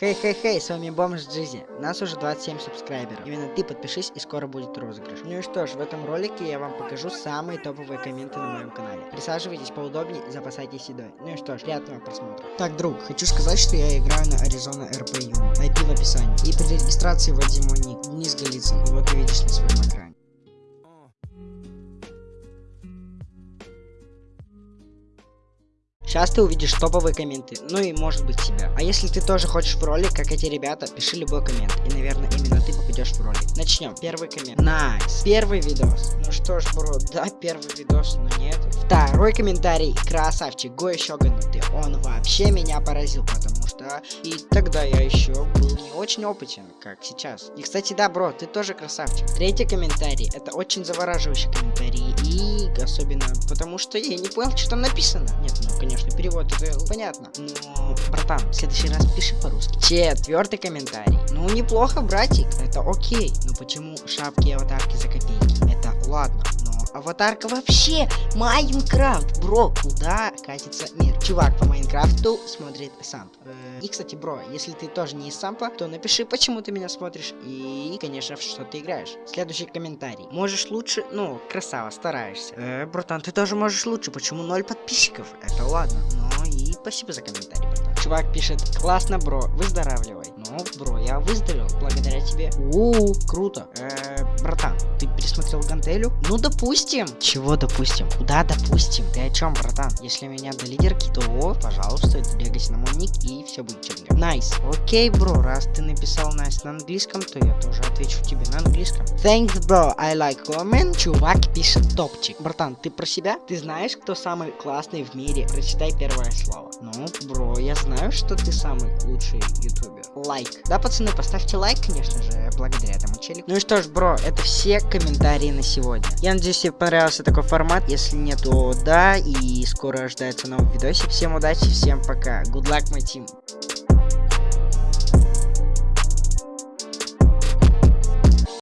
Хей-хей-хей, с вами Бомж Джизи. Нас уже 27 субскрайберов. Именно ты подпишись и скоро будет розыгрыш. Ну и что ж, в этом ролике я вам покажу самые топовые комменты на моем канале. Присаживайтесь поудобнее, запасайтесь едой. Ну и что ж, приятного просмотра. Так, друг, хочу сказать, что я играю на Arizona RP Yuma. IP в описании. И при регистрации вводи мой ник, Денис Голицын. Его ты видишь на своем экране. Сейчас ты увидишь топовые комменты, ну и может быть себя. А если ты тоже хочешь в ролик, как эти ребята, пиши любой коммент. И наверное именно ты попадешь в ролик. Начнем. Первый коммент. Nice. Первый видос. Ну что ж, bro, да, первый видос, но нет. Второй комментарий. Красавчик, go еще гонутый. Он вообще меня поразил, потому что и тогда я еще был не очень опытен, как сейчас. И кстати, да, bro, ты тоже красавчик. Третий комментарий. Это очень завораживающий комментарий. И особенно потому что я не понял, что там написано. Нет, ну конечно перевод это понятно. Но, братан, в следующий раз пиши по-русски. Четвертый комментарий. Ну, неплохо, братик, это окей. Но почему шапки и аватарки за копейки? Это ладно, но аватарка вообще Майнкрафт, бро, куда катится мир? Чувак по Майнкрафту смотрит Самп. Э, и, кстати, бро, если ты тоже не из Сампа, то напиши, почему ты меня смотришь и, конечно, что ты играешь. Следующий комментарий. Можешь лучше, ну, красава, стараешься. Э, братан, ты тоже можешь лучше, почему ноль подписчиков? Это ладно, но и спасибо за комментарий, братан. Чувак пишет, классно, бро, выздоравливай. Ну, бро, я выздоровел благодаря тебе. У, круто. Э, братан, ты пересмотрел гантелю? Ну, допустим. Чего допустим? Куда допустим? Ты о чем, братан? Если меня до лидерки, то, о, пожалуйста, двигайся на мой ник и все будет четко. Nice. Окей, bro, раз ты написал nice на английском, то я тоже отвечу тебе на английском. Thanks, bro, I like comment. Чувак пишет топчик. Братан, ты про себя? Ты знаешь, кто самый классный в мире? Прочитай первое слово. Ну, bro, я знаю, что ты самый лучший ютубер. Лайк. Да, пацаны, поставьте лайк, конечно же, благодаря этому челику. Ну и что ж, bro, это все комментарии на сегодня. Я надеюсь, тебе понравился такой формат. Если нет, то да. И скоро ожидается новый видосик. Всем удачи, всем пока. Good luck, my team.